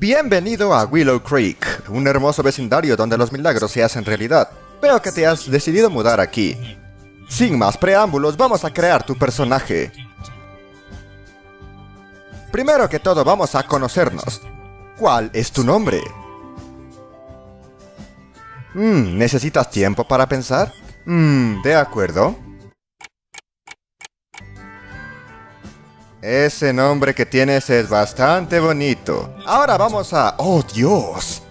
Bienvenido a Willow Creek, un hermoso vecindario donde los milagros se hacen realidad. Veo que te has decidido mudar aquí. Sin más preámbulos, vamos a crear tu personaje. Primero que todo, vamos a conocernos. ¿Cuál es tu nombre? Hmm, ¿necesitas tiempo para pensar? Hmm, de acuerdo. Ese nombre que tienes es bastante bonito. Ahora vamos a... ¡Oh, Dios!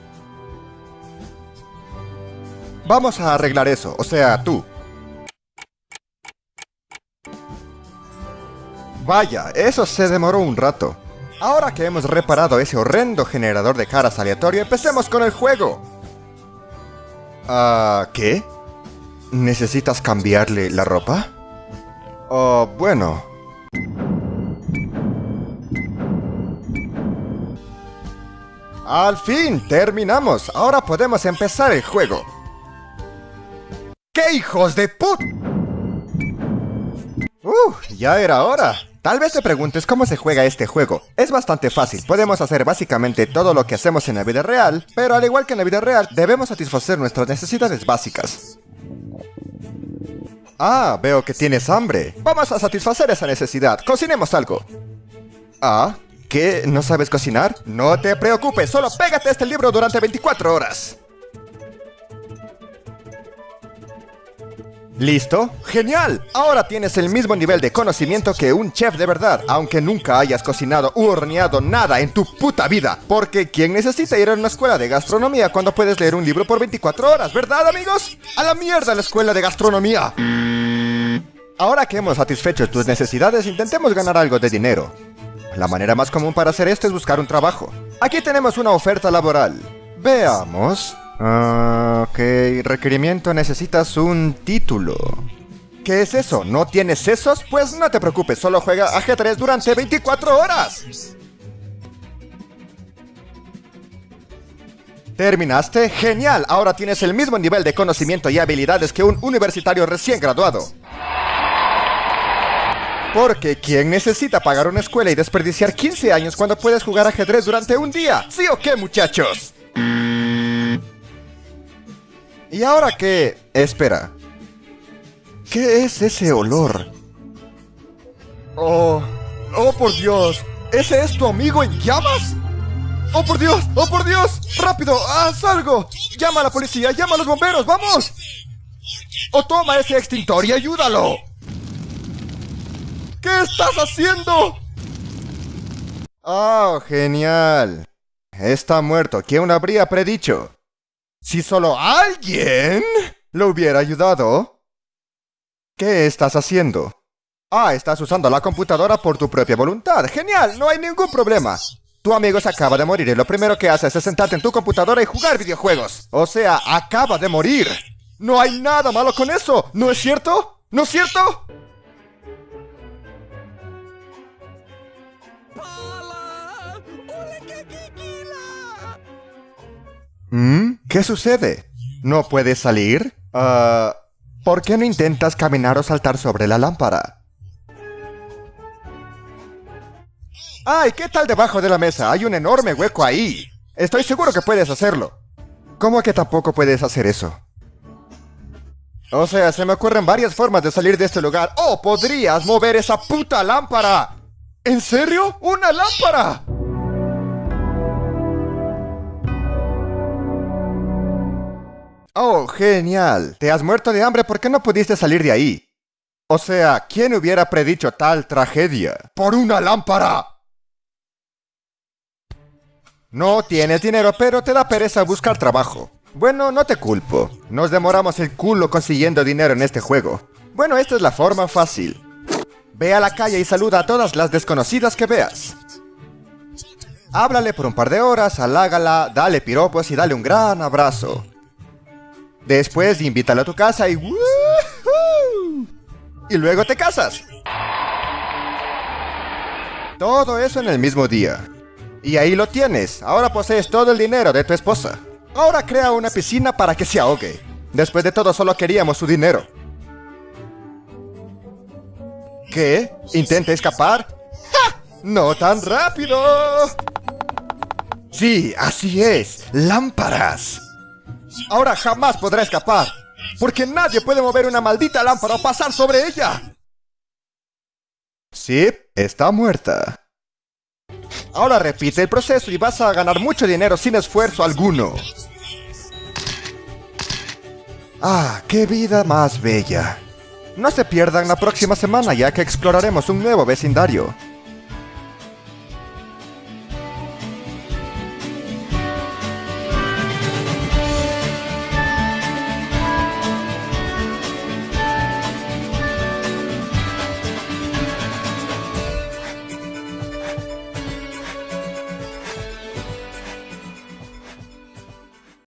Vamos a arreglar eso, o sea, tú. Vaya, eso se demoró un rato. Ahora que hemos reparado ese horrendo generador de caras aleatorio, empecemos con el juego. Ah, ¿qué? ¿Necesitas cambiarle la ropa? Oh, bueno, Al fin, terminamos. Ahora podemos empezar el juego. ¡Qué hijos de put! Uh, ya era hora. Tal vez te preguntes cómo se juega este juego. Es bastante fácil, podemos hacer básicamente todo lo que hacemos en la vida real, pero al igual que en la vida real, debemos satisfacer nuestras necesidades básicas. Ah, veo que tienes hambre. Vamos a satisfacer esa necesidad. Cocinemos algo. Ah, ¿Qué? ¿No sabes cocinar? No te preocupes, solo pégate este libro durante 24 horas. ¿Listo? ¡Genial! Ahora tienes el mismo nivel de conocimiento que un chef de verdad, aunque nunca hayas cocinado u horneado nada en tu puta vida. Porque ¿quién necesita ir a una escuela de gastronomía cuando puedes leer un libro por 24 horas, verdad amigos? ¡A la mierda la escuela de gastronomía! Ahora que hemos satisfecho tus necesidades, intentemos ganar algo de dinero. La manera más común para hacer esto es buscar un trabajo. Aquí tenemos una oferta laboral. Veamos. Ah, ok, requerimiento necesitas un título. ¿Qué es eso? ¿No tienes sesos? Pues no te preocupes, solo juega ajedrez durante 24 horas. ¿Terminaste? ¡Genial! Ahora tienes el mismo nivel de conocimiento y habilidades que un universitario recién graduado. Porque ¿quién necesita pagar una escuela y desperdiciar 15 años cuando puedes jugar ajedrez durante un día? ¿Sí o qué, muchachos? ¿Y ahora qué? Espera. ¿Qué es ese olor? Oh, oh por Dios. ¿Ese es tu amigo en llamas? ¡Oh, por Dios! ¡Oh, por Dios! ¡Rápido! ¡Haz algo! ¡Llama a la policía! ¡Llama a los bomberos! ¡Vamos! ¡O toma ese extintor y ayúdalo! ¿Qué estás haciendo? ¡Oh, genial! Está muerto. ¿Quién lo habría predicho? Si solo alguien lo hubiera ayudado. ¿Qué estás haciendo? Ah, estás usando la computadora por tu propia voluntad. ¡Genial! No hay ningún problema. Tu amigo se acaba de morir y lo primero que haces es sentarte en tu computadora y jugar videojuegos. O sea, acaba de morir. No hay nada malo con eso, ¿no es cierto? ¿No es cierto? ¿Qué sucede? ¿No puedes salir? Ah, ¿Por qué no intentas caminar o saltar sobre la lámpara? ¡Ay! ¿Qué tal debajo de la mesa? Hay un enorme hueco ahí. Estoy seguro que puedes hacerlo. ¿Cómo que tampoco puedes hacer eso? O sea, se me ocurren varias formas de salir de este lugar. ¡Oh! ¡Podrías mover esa puta lámpara! ¿En serio? ¡Una lámpara! Oh, genial. Te has muerto de hambre porque no pudiste salir de ahí. O sea, ¿quién hubiera predicho tal tragedia? ¡Por una lámpara! No tienes dinero, pero te da pereza buscar trabajo. Bueno, no te culpo. Nos demoramos el culo consiguiendo dinero en este juego. Bueno, esta es la forma fácil. Ve a la calle y saluda a todas las desconocidas que veas. Háblale por un par de horas, halágala, dale piropos y dale un gran abrazo. Después invítalo a tu casa y Y luego te casas. Todo eso en el mismo día. Y ahí lo tienes. Ahora posees todo el dinero de tu esposa. Ahora crea una piscina para que se ahogue. Después de todo solo queríamos su dinero. ¿Qué? ¿Intenta escapar? ¡Ja! ¡No tan rápido! Sí, así es, lámparas. Ahora jamás podrá escapar, porque nadie puede mover una maldita lámpara o pasar sobre ella. Sí, está muerta. Ahora repite el proceso y vas a ganar mucho dinero sin esfuerzo alguno. Ah, qué vida más bella. No se pierdan la próxima semana ya que exploraremos un nuevo vecindario.